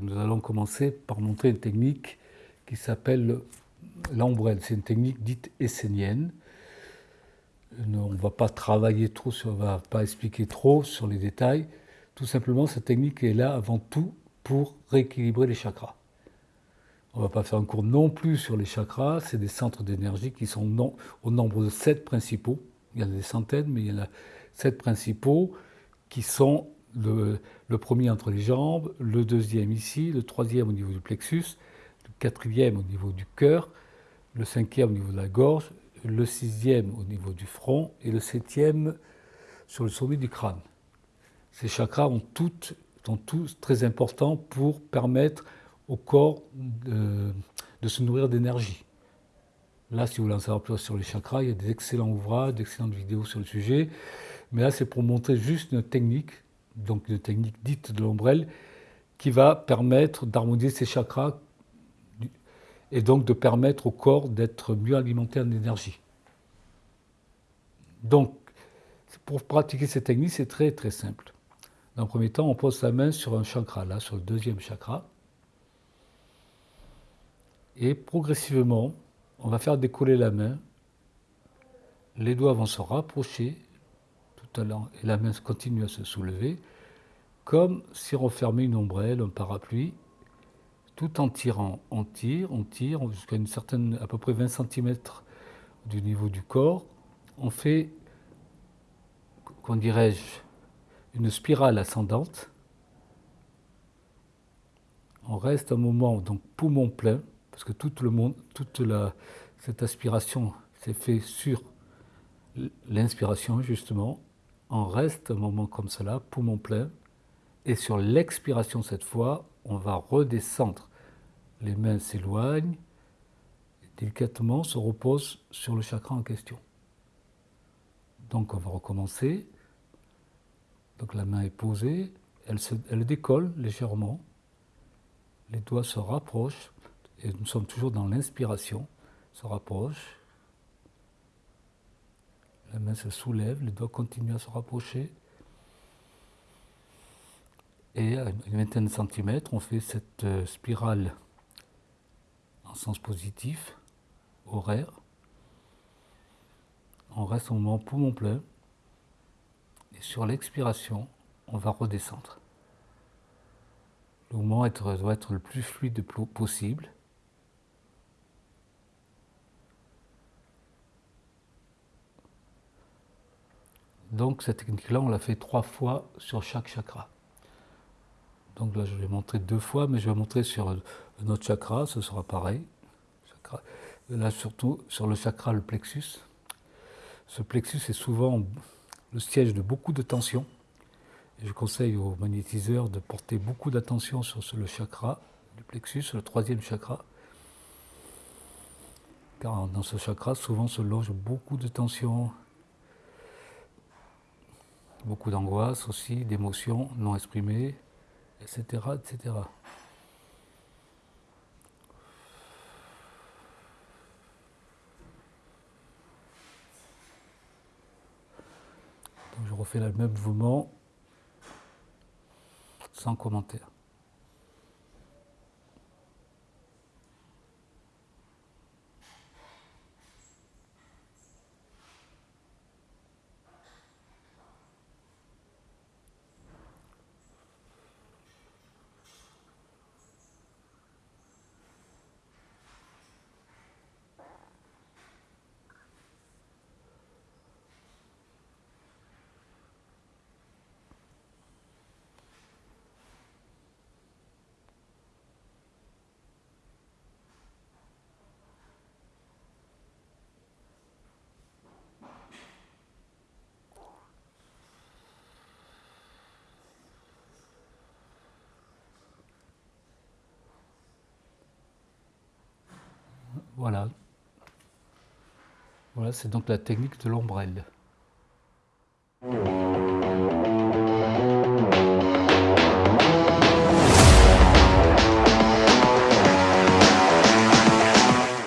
Nous allons commencer par montrer une technique qui s'appelle l'ombrelle. C'est une technique dite essénienne. On ne va pas travailler trop, on ne va pas expliquer trop sur les détails. Tout simplement, cette technique est là avant tout pour rééquilibrer les chakras. On ne va pas faire un cours non plus sur les chakras, c'est des centres d'énergie qui sont au nombre de sept principaux. Il y en a des centaines, mais il y en a sept principaux qui sont le, premier entre les jambes, le deuxième ici, le troisième au niveau du plexus, le quatrième au niveau du cœur, le cinquième au niveau de la gorge, le sixième au niveau du front et le septième sur le sommet du crâne. Ces chakras sont tous très importants pour permettre au corps de, de se nourrir d'énergie. Là, si vous voulez en savoir plus sur les chakras, il y a des excellents ouvrages, d'excellentes vidéos sur le sujet. Mais là, c'est pour montrer juste une technique donc une technique dite de l'ombrelle, qui va permettre d'harmoniser ces chakras et donc de permettre au corps d'être mieux alimenté en énergie. Donc, pour pratiquer cette technique, c'est très très simple. Dans un premier temps, on pose sa main sur un chakra, là, sur le deuxième chakra. Et progressivement, on va faire décoller la main. Les doigts vont se rapprocher et la main continue à se soulever, comme si on fermait une ombrelle, un parapluie, tout en tirant. On tire, on tire jusqu'à une certaine, à peu près 20 cm du niveau du corps. On fait, qu'on dirais-je, une spirale ascendante. On reste un moment, donc poumon plein, parce que tout le monde, toute la, cette aspiration s'est fait sur l'inspiration justement, on reste un moment comme cela, poumon plein, et sur l'expiration cette fois, on va redescendre. Les mains s'éloignent, délicatement se reposent sur le chakra en question. Donc on va recommencer. Donc la main est posée, elle, elle décolle légèrement, les doigts se rapprochent, et nous sommes toujours dans l'inspiration, se rapprochent, la main se soulève, les doigts continuent à se rapprocher. Et à une vingtaine de centimètres, on fait cette euh, spirale en sens positif, horaire. On reste au moment poumon plein. Et sur l'expiration, on va redescendre. Le mouvement doit être le plus fluide possible. Donc cette technique-là, on l'a fait trois fois sur chaque chakra. Donc là, je vais montrer deux fois, mais je vais montrer sur un autre chakra, ce sera pareil. Là, surtout sur le chakra, le plexus. Ce plexus est souvent le siège de beaucoup de tensions. Je conseille aux magnétiseurs de porter beaucoup d'attention sur le chakra du plexus, le troisième chakra. Car dans ce chakra, souvent se loge beaucoup de tensions, beaucoup d'angoisse aussi, d'émotions non exprimées, etc., etc. Je refais le même mouvement sans commentaire. Voilà. Voilà, c'est donc la technique de l'ombrelle.